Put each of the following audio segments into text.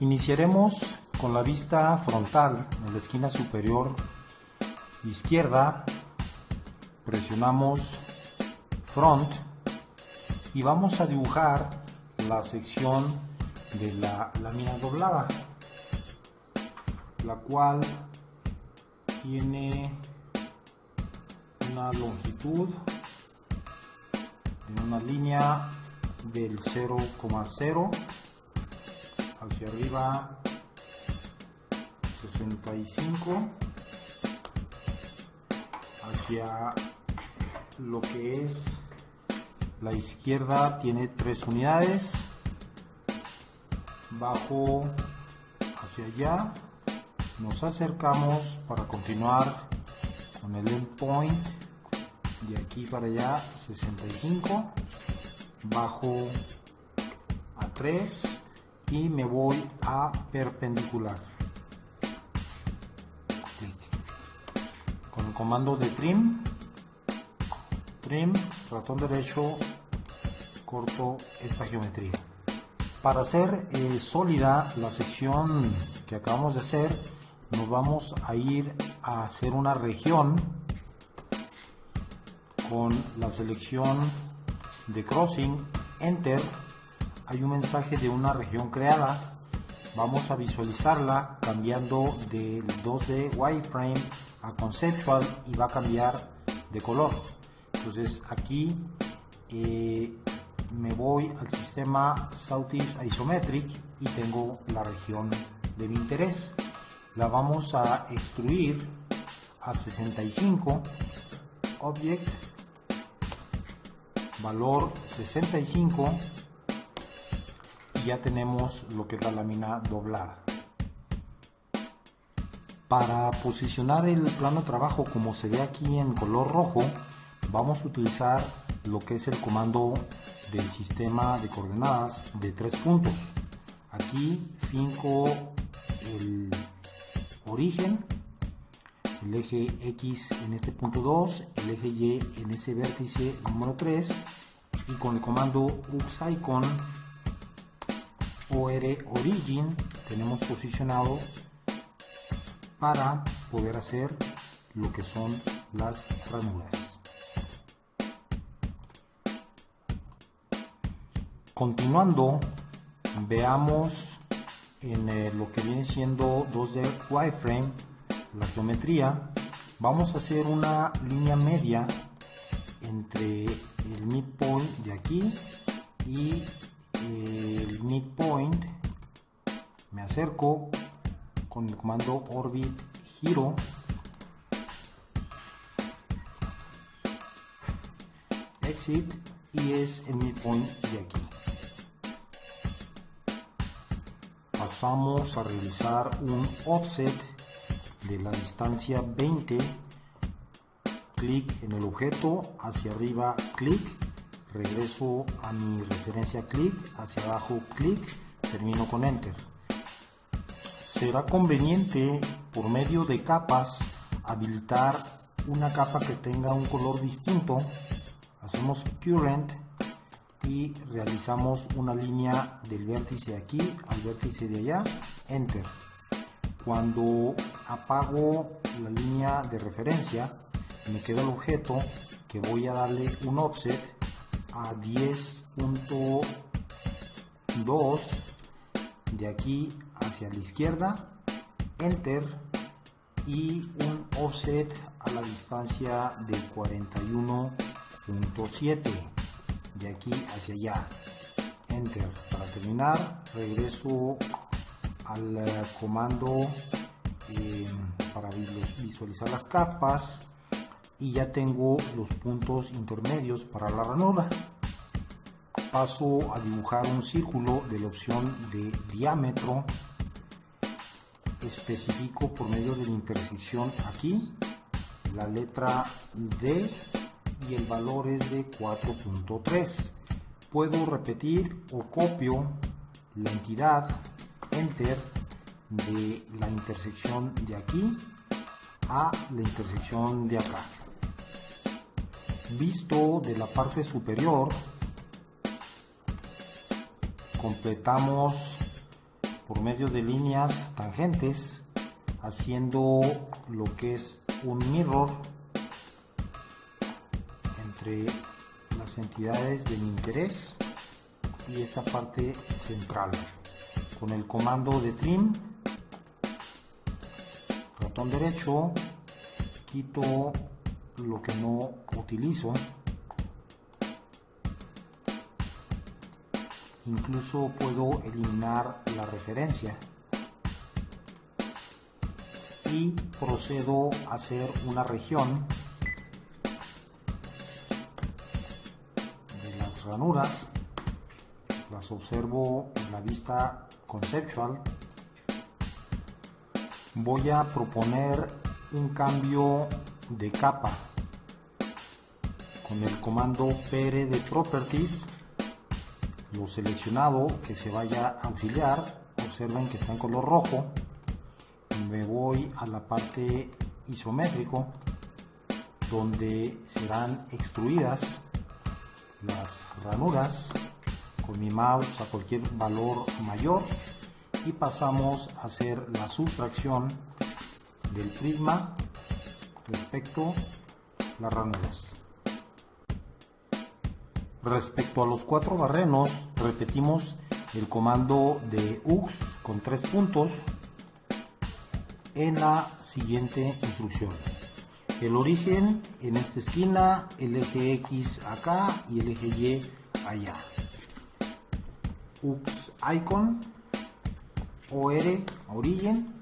Iniciaremos con la vista frontal en la esquina superior izquierda. Presionamos front y vamos a dibujar la sección de la lámina doblada, la cual tiene una longitud en una línea del 0,0 hacia arriba 65 hacia lo que es la izquierda tiene tres unidades bajo hacia allá nos acercamos para continuar con el endpoint de aquí para allá 65 bajo a 3 y me voy a perpendicular. Con el comando de trim trim ratón derecho corto esta geometría. Para hacer eh, sólida la sección que acabamos de hacer nos vamos a ir a hacer una región con la selección de crossing enter hay un mensaje de una región creada. Vamos a visualizarla cambiando del 2D wireframe a conceptual y va a cambiar de color. Entonces aquí eh, me voy al sistema Southeast Isometric y tengo la región de mi interés. La vamos a extruir a 65 object valor 65 y ya tenemos lo que es la lámina doblada. Para posicionar el plano de trabajo como se ve aquí en color rojo vamos a utilizar lo que es el comando del sistema de coordenadas de tres puntos. Aquí finco el origen, el eje X en este punto 2, el eje Y en ese vértice número 3 y con el comando UXICON OR Origin tenemos posicionado para poder hacer lo que son las ranuras. Continuando, veamos en eh, lo que viene siendo 2D wireframe, la geometría, vamos a hacer una línea media entre el midpoint de aquí y midpoint. Me acerco con el comando orbit giro exit y es el midpoint de aquí. pasamos a realizar un offset de la distancia 20 clic en el objeto hacia arriba clic regreso a mi referencia clic hacia abajo clic termino con enter será conveniente por medio de capas habilitar una capa que tenga un color distinto hacemos current y realizamos una línea del vértice de aquí al vértice de allá, enter. Cuando apago la línea de referencia, me queda el objeto que voy a darle un offset a 10.2 de aquí hacia la izquierda, enter y un offset a la distancia de 41.7 de aquí hacia allá. Enter. Para terminar regreso al eh, comando eh, para visualizar las capas y ya tengo los puntos intermedios para la ranura. Paso a dibujar un círculo de la opción de diámetro. Especifico por medio de la intersección aquí la letra D y el valor es de 4.3 puedo repetir o copio la entidad enter de la intersección de aquí a la intersección de acá visto de la parte superior completamos por medio de líneas tangentes haciendo lo que es un mirror entre las entidades de mi interés y esta parte central con el comando de trim ratón derecho quito lo que no utilizo. Incluso puedo eliminar la referencia. Y procedo a hacer una región de las ranuras. Las observo en la vista conceptual. Voy a proponer un cambio de capa con el comando pr de properties lo seleccionado que se vaya a auxiliar observen que está en color rojo me voy a la parte isométrico donde serán extruidas las ranuras con mi mouse a cualquier valor mayor y pasamos a hacer la sustracción del prisma respecto a las ranuras respecto a los cuatro barrenos repetimos el comando de UX con tres puntos en la siguiente instrucción. El origen en esta esquina, el eje X acá y el eje Y allá. UX icon, OR, origen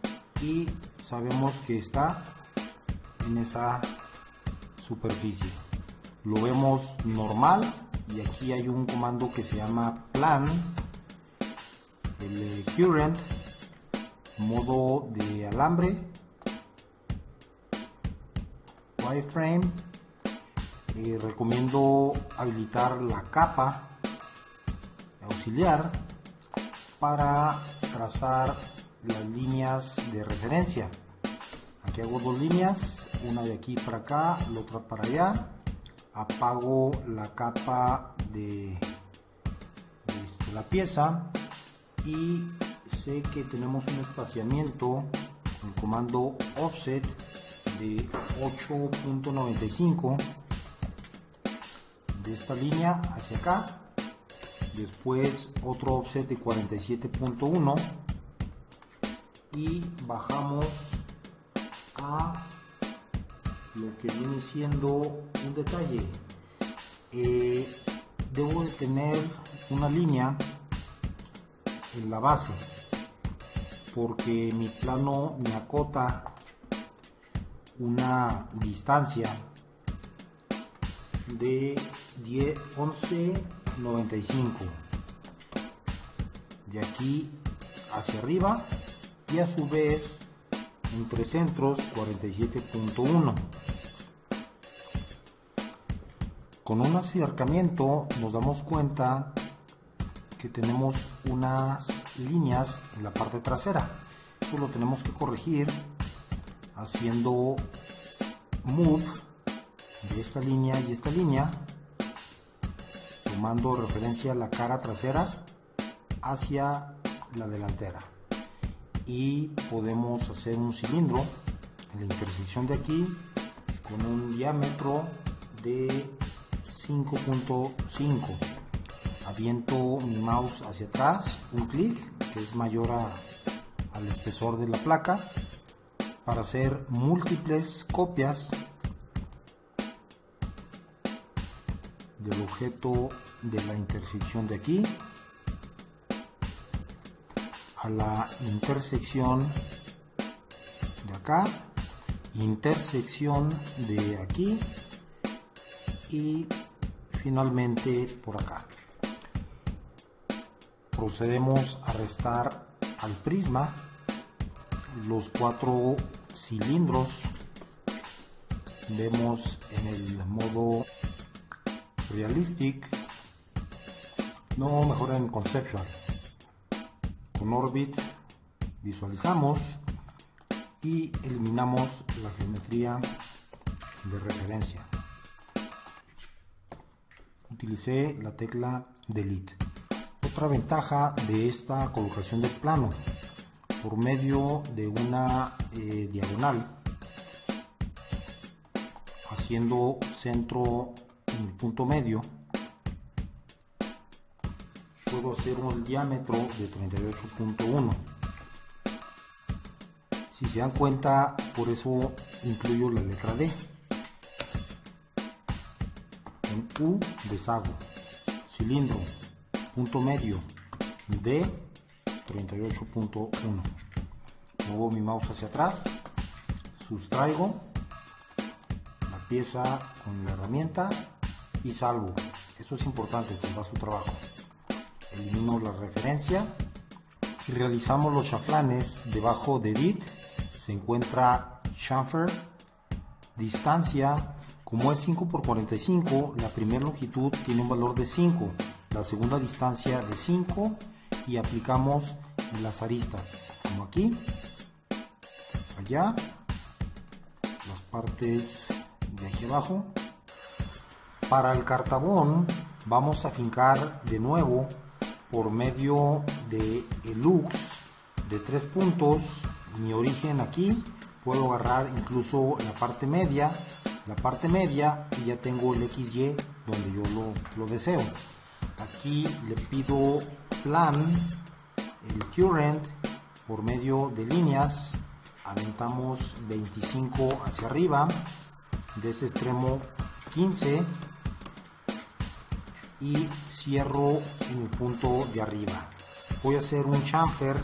y sabemos que está en esa superficie. Lo vemos normal y aquí hay un comando que se llama plan, el current modo de alambre wireframe eh, recomiendo habilitar la capa auxiliar para trazar las líneas de referencia. Aquí hago dos líneas una de aquí para acá la otra para allá. Apago la capa de, de la pieza. Y que tenemos un espaciamiento el comando offset de 8.95 de esta línea hacia acá. Después otro offset de 47.1 y bajamos a lo que viene siendo un detalle. Eh, debo de tener una línea en la base porque mi plano me acota una distancia de 11.95 de aquí hacia arriba y a su vez entre centros 47.1 con un acercamiento nos damos cuenta que tenemos unas líneas en la parte trasera. Esto lo tenemos que corregir haciendo move de esta línea y esta línea, tomando referencia la cara trasera hacia la delantera. Y podemos hacer un cilindro en la intersección de aquí con un diámetro de 5.5 aviento mi mouse hacia atrás, un clic, que es mayor al espesor de la placa, para hacer múltiples copias del objeto de la intersección de aquí a la intersección de acá, intersección de aquí y finalmente por acá. Procedemos a restar al prisma los cuatro cilindros. Vemos en el modo realistic. No mejor en conceptual. Con orbit visualizamos y eliminamos la geometría de referencia utilicé la tecla delete. Otra ventaja de esta colocación del plano por medio de una eh, diagonal haciendo centro en el punto medio puedo hacer un diámetro de 38.1 si se dan cuenta por eso incluyo la letra D U deshago cilindro punto medio D 38.1 muevo mi mouse hacia atrás sustraigo la pieza con la herramienta y salvo. Eso es importante salvar su trabajo. Elimino la referencia y realizamos los chaflanes. Debajo de edit se encuentra chamfer distancia como es 5 por 45 la primera longitud tiene un valor de 5 la segunda distancia de 5 y aplicamos las aristas como aquí allá las partes de aquí abajo. Para el cartabón vamos a fincar de nuevo por medio de el lux de tres puntos mi origen aquí puedo agarrar incluso la parte media la parte media y ya tengo el XY donde yo lo, lo deseo. Aquí le pido plan el current por medio de líneas. Aventamos 25 hacia arriba de ese extremo 15 y cierro en el punto de arriba. Voy a hacer un chamfer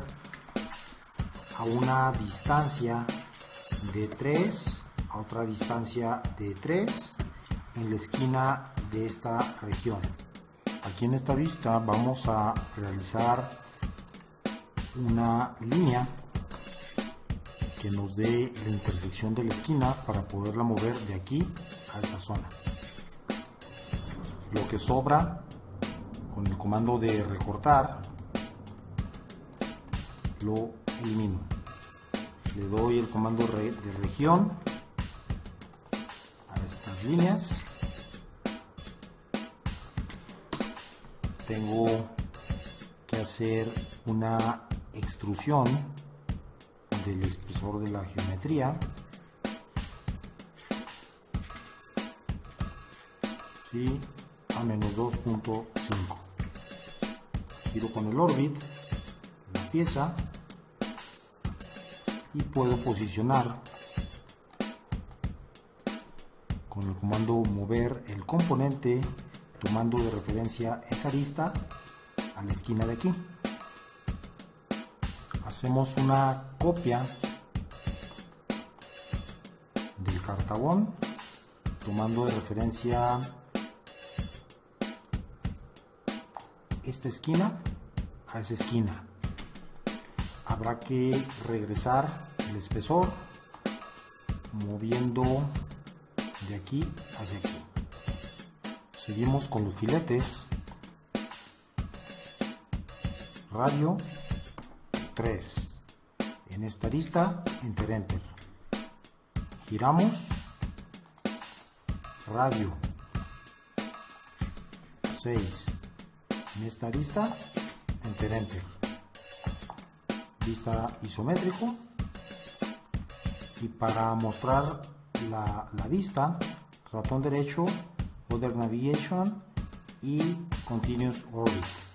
a una distancia de 3 a otra distancia de 3 en la esquina de esta región. Aquí en esta vista vamos a realizar una línea que nos dé la intersección de la esquina para poderla mover de aquí a esta zona. Lo que sobra con el comando de recortar lo elimino. Le doy el comando de región líneas tengo que hacer una extrusión del espesor de la geometría ¿sí? a menos 2.5 giro con el orbit la pieza y puedo posicionar con el comando mover el componente tomando de referencia esa arista a la esquina de aquí. Hacemos una copia del cartabón tomando de referencia esta esquina a esa esquina. Habrá que regresar el espesor moviendo de aquí hacia aquí. Seguimos con los filetes. Radio 3 en esta lista enter enter. Giramos. Radio 6 en esta lista enter enter. Vista isométrico. Y para mostrar la, vista ratón derecho Other Navigation y Continuous Orbit